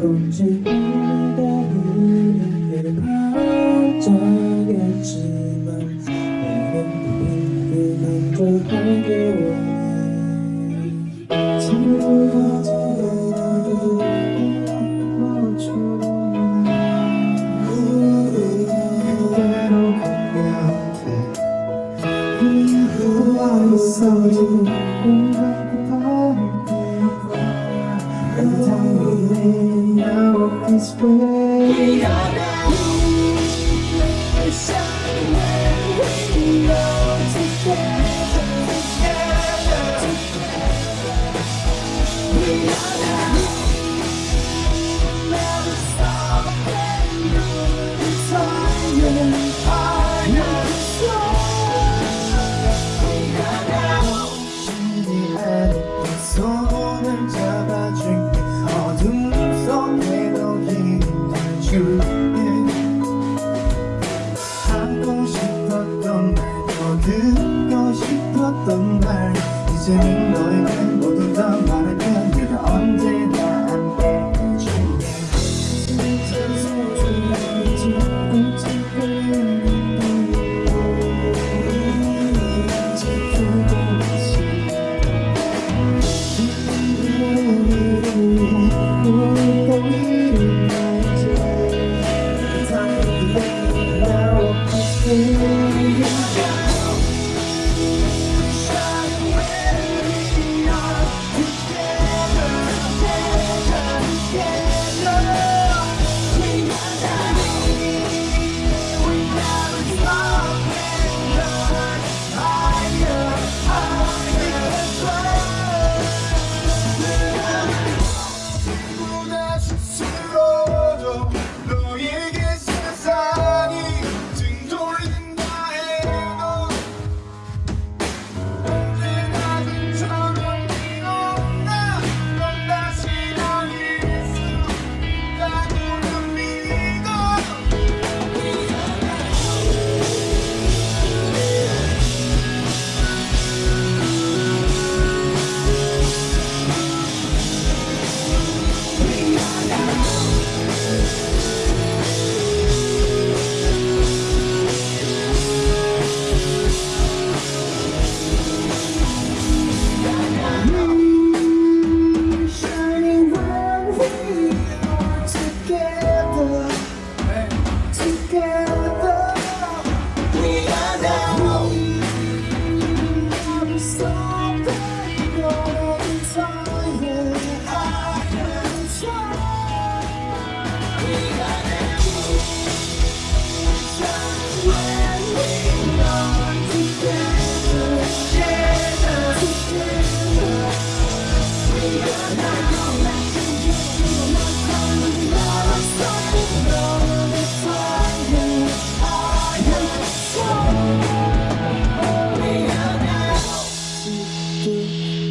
언제 바다는 게 반짝였지만 나는 빈그 감정하게 원해 친구가 되어도 너처럼 그대로 가면 돼 이후 안써진 공간 this way. in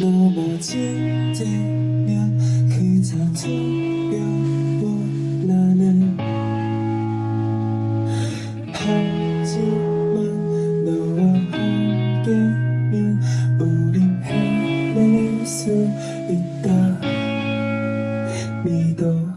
넘어질 때면 뭐 그저 두 vida.